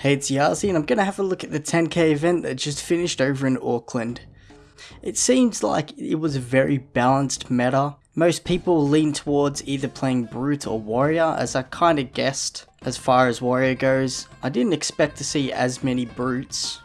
Hey, it's Yazi, and I'm gonna have a look at the 10k event that just finished over in Auckland. It seems like it was a very balanced meta. Most people lean towards either playing Brute or Warrior, as I kinda guessed as far as Warrior goes. I didn't expect to see as many Brutes,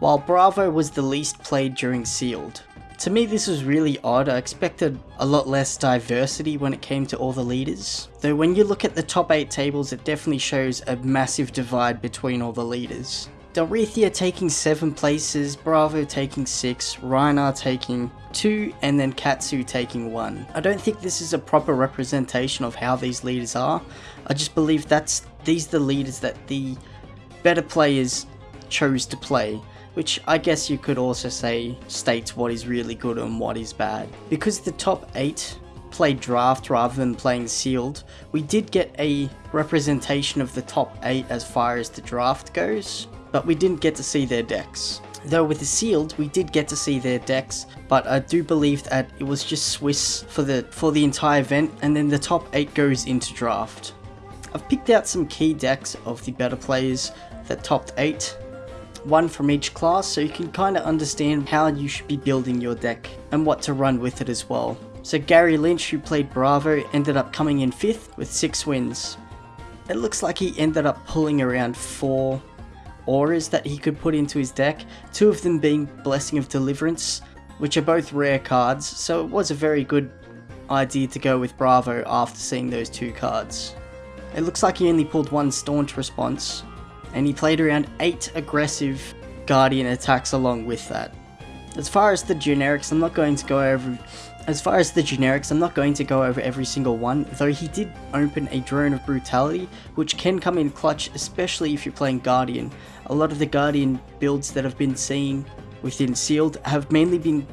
while Bravo was the least played during Sealed. To me this was really odd, I expected a lot less diversity when it came to all the leaders. Though when you look at the top 8 tables it definitely shows a massive divide between all the leaders. Dorinthea taking 7 places, Bravo taking 6, Rhinar taking 2, and then Katsu taking 1. I don't think this is a proper representation of how these leaders are, I just believe that's these the leaders that the better players chose to play which I guess you could also say states what is really good and what is bad. Because the top 8 played draft rather than playing sealed, we did get a representation of the top 8 as far as the draft goes, but we didn't get to see their decks. Though with the sealed, we did get to see their decks, but I do believe that it was just Swiss for the for the entire event, and then the top 8 goes into draft. I've picked out some key decks of the better players that topped 8, one from each class so you can kind of understand how you should be building your deck and what to run with it as well. So Gary Lynch who played Bravo ended up coming in 5th with 6 wins. It looks like he ended up pulling around 4 auras that he could put into his deck, two of them being Blessing of Deliverance, which are both rare cards, so it was a very good idea to go with Bravo after seeing those two cards. It looks like he only pulled one Staunch response, and he played around 8 aggressive Guardian attacks along with that. As far as the generics, I'm not going to go over as far as the generics, I'm not going to go over every single one, though he did open a Drone of Brutality, which can come in clutch, especially if you're playing Guardian. A lot of the Guardian builds that have been seen within Sealed have mainly been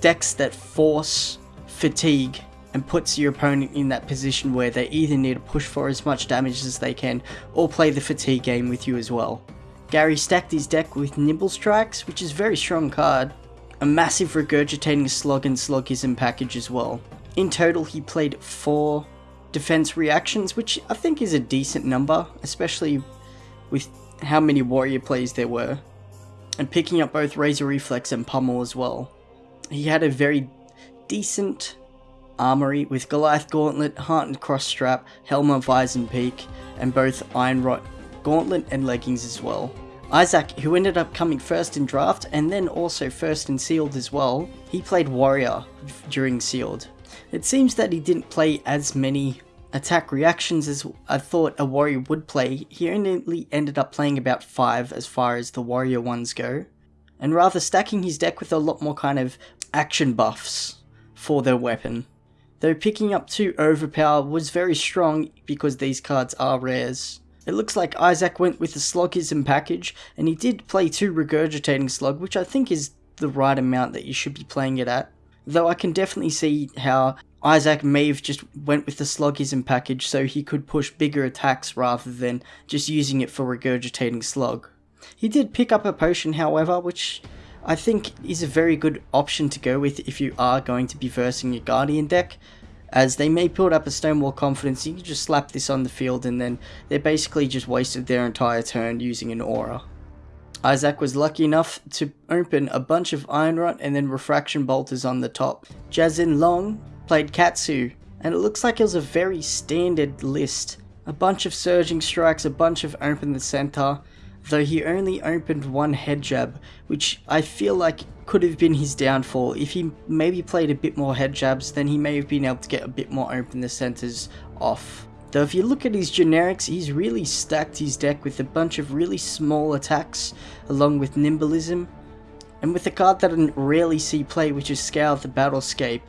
decks that force fatigue and puts your opponent in that position where they either need to push for as much damage as they can or play the fatigue game with you as well. Gary stacked his deck with Nimble Strikes, which is a very strong card, a massive regurgitating slug and sloggism package as well. In total he played 4 defense reactions, which I think is a decent number, especially with how many warrior plays there were, and picking up both Razor Reflex and Pummel as well. He had a very decent armory with Goliath Gauntlet, Heartened Cross Strap, Helm of Peak, and both Iron Rot Gauntlet and leggings as well. Isaac, who ended up coming first in draft and then also first in sealed as well, he played warrior during sealed. It seems that he didn't play as many attack reactions as I thought a warrior would play. He only ended up playing about 5 as far as the warrior ones go, and rather stacking his deck with a lot more kind of action buffs for their weapon. Though picking up 2 Overpower was very strong because these cards are rares. It looks like Isaac went with the Sloggism package, and he did play 2 Regurgitating Slug, which I think is the right amount that you should be playing it at. Though I can definitely see how Isaac may have just went with the Sloggism package so he could push bigger attacks rather than just using it for Regurgitating Slug. He did pick up a potion however, which I think is a very good option to go with if you are going to be versing your Guardian deck, as they may build up a Stonewall Confidence, you can just slap this on the field and then they basically just wasted their entire turn using an aura. Isaac was lucky enough to open a bunch of Iron Rot and then Refraction Bolters on the top. Jazin Long played Katsu, and it looks like it was a very standard list. A bunch of Surging Strikes, a bunch of Open the Center, though he only opened one head jab, which I feel like could have been his downfall. If he maybe played a bit more head jabs, then he may have been able to get a bit more open the centers off. Though if you look at his generics, he's really stacked his deck with a bunch of really small attacks, along with Nimblism, and with a card that I rarely see play, which is Scour the Battlescape.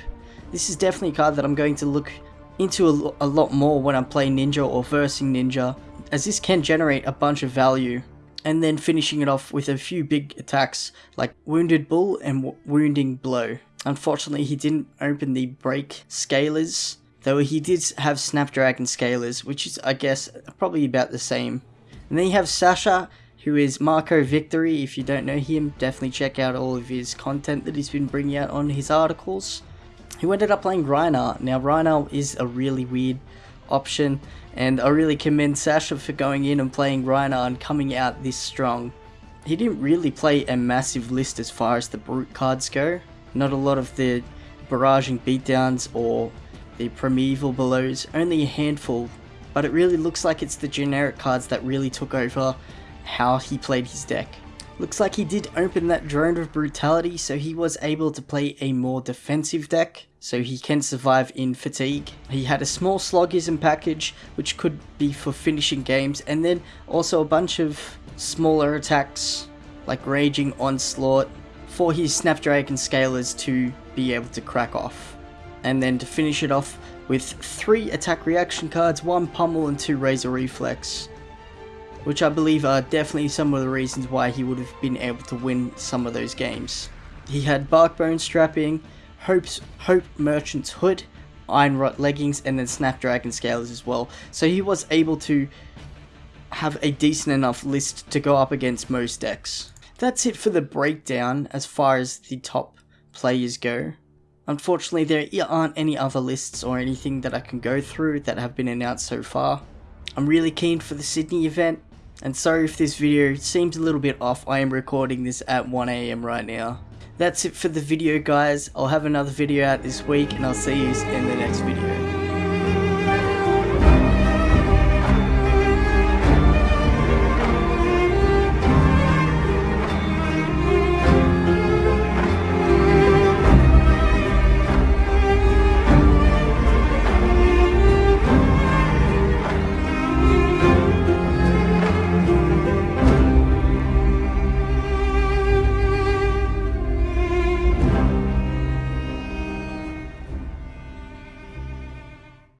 This is definitely a card that I'm going to look into a, a lot more when I'm playing Ninja or versing Ninja, as this can generate a bunch of value and then finishing it off with a few big attacks like Wounded Bull and Wounding Blow. Unfortunately, he didn't open the Break Scalers, though he did have Snapdragon Scalers, which is, I guess, probably about the same. And then you have Sasha, who is Marco Victory. If you don't know him, definitely check out all of his content that he's been bringing out on his articles. Who ended up playing Rhinar. Now, Rhinar is a really weird option. And I really commend Sasha for going in and playing Rhinar and coming out this strong. He didn't really play a massive list as far as the brute cards go. Not a lot of the barraging beatdowns or the primeval blows, only a handful. But it really looks like it's the generic cards that really took over how he played his deck. Looks like he did open that drone of brutality so he was able to play a more defensive deck so he can survive in fatigue. He had a small sloggism package which could be for finishing games and then also a bunch of smaller attacks like raging onslaught for his snapdragon scalers to be able to crack off. And then to finish it off with 3 attack reaction cards, 1 pummel and 2 razor reflex which I believe are definitely some of the reasons why he would have been able to win some of those games. He had Barkbone strapping, Hope's, Hope Merchant's hood, Iron Rot leggings, and then Snapdragon scales as well. So he was able to have a decent enough list to go up against most decks. That's it for the breakdown as far as the top players go. Unfortunately, there aren't any other lists or anything that I can go through that have been announced so far. I'm really keen for the Sydney event, and sorry if this video seems a little bit off, I am recording this at 1am right now. That's it for the video guys, I'll have another video out this week and I'll see you in the next video.